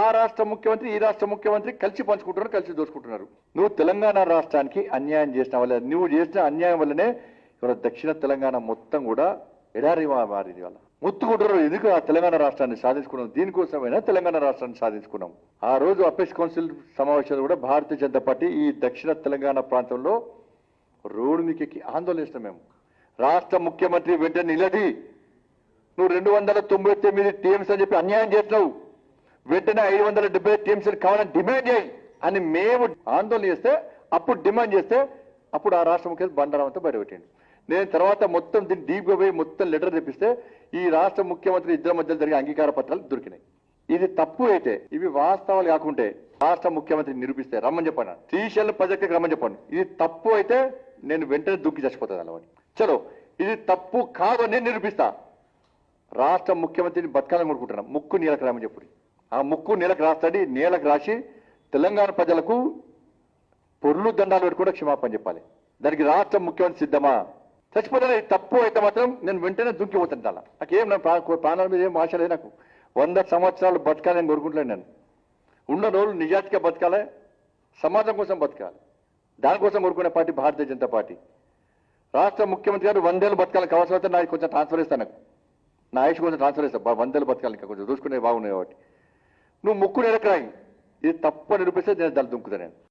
ఆ రాష్ట్ర ముఖ్యమంత్రి ఈ రాష్ట్ర ముఖ్యమంత్రి కలిసి పంచుకుంటున్నారు కలిసి దోచుకుంటున్నారు. నువ్వు తెలంగాణ రాష్ట్రానికి అన్యాయం చేసిన వల్ల నువ్వు చేసిన అన్యాయం వల్లనే ఇవాళ దక్షిణ తెలంగాణ మొత్తం కూడా ఎడారి మారింది వాళ్ళ ముత్తుకుంటారు ఎందుకు ఆ తెలంగాణ రాష్ట్రాన్ని సాధించుకున్నాం దీనికోసమైనా తెలంగాణ రాష్ట్రాన్ని సాధించుకున్నాం ఆ రోజు అపెక్స్ కౌన్సిల్ సమావేశాలు కూడా భారతీయ జనతా పార్టీ ఈ దక్షిణ తెలంగాణ ప్రాంతంలో రోడ్డు మీకెక్కి ఆందోళన చేసినాం మేము. రాష్ట్ర ముఖ్యమంత్రి వెంటనే నిలది నువ్వు రెండు వందల తొంభై తొమ్మిది టీఎంస్ అని చెప్పి అన్యాయం చేసినావు. వెంటనే ఐదు వందల డెబ్బై టీఎంసీలు కావాలని డిమాండ్ చేయి అని మేము ఆందోళన చేస్తే అప్పుడు డిమాండ్ చేస్తే అప్పుడు ఆ రాష్ట్ర ముఖ్యమంత్రి బండారామంతా బయటపెట్టిండు. నేను తర్వాత మొత్తం దీన్ని డీప్గా పోయి మొత్తం లెటర్ తెప్పిస్తే ఈ రాష్ట్ర ముఖ్యమంత్రి ఇద్దరి మధ్యలో జరిగే అంగీకార పత్రాలు దొరికినాయి. ఇది తప్పు అయితే ఇవి వాస్తవాలు కాకుంటే రాష్ట్ర ముఖ్యమంత్రి నిరూపిస్తే రమ్మని చెప్పాను శ్రీశైలం ప్రాజెక్టుకి రమ్మని చెప్పాను ఇది తప్పు అయితే నేను వెంటనే దుక్కి చచ్చిపోతాను అలవాటి చలో ఇది తప్పు కాదు నేను నిరూపిస్తా. రాష్ట్ర ముఖ్యమంత్రిని బతకాలని కోరుకుంటున్నాం. ముక్కు నీలకరామని చెప్పుడు చెప్పు. ఆ ముక్కు నీలకు రాస్తాడు నీలకు రాసి తెలంగాణ ప్రజలకు పొర్లు దండాలు పెట్టి కూడా క్షమాపణ చెప్పాలి. దానికి రాష్ట్ర ముఖ్యమంత్రి సిద్ధమా? చచ్చిపోతే తప్పు అయితే మాత్రం నేను వెంటనే దుంకిపోతాను అలా నాకేం నా ప్రాణాల మీద ఏం ఆశ లేదు నాకు. వంద సంవత్సరాలు బతకాలని కోరుకుంటున్నాను నేను. ఉన్న రోజులు నిజాతిగా బతకాలి సమాజం కోసం బతకాలి. దానికోసం కోరుకునే పార్టీ భారతీయ జనతా పార్టీ. రాష్ట్ర ముఖ్యమంత్రి గారు వందేళ్ళు బతకాలని కావాల్సిన వస్తే నాకు కొంచెం ట్రాన్స్ఫర్ ఇస్తాను నాకు. నా ఆయుష్ కొంచెం ట్రాన్స్ఫర్ ఇస్తాను వందేళ్ళు బతకాలి ఇంకా కొంచెం. చూసుకునే బాగున్నాయి కాబట్టి. నువ్వు ముక్కు నెలకరాయి ఇది తప్పు నిరూపిస్తే నేను దాన్ని దుంకుతా నేను.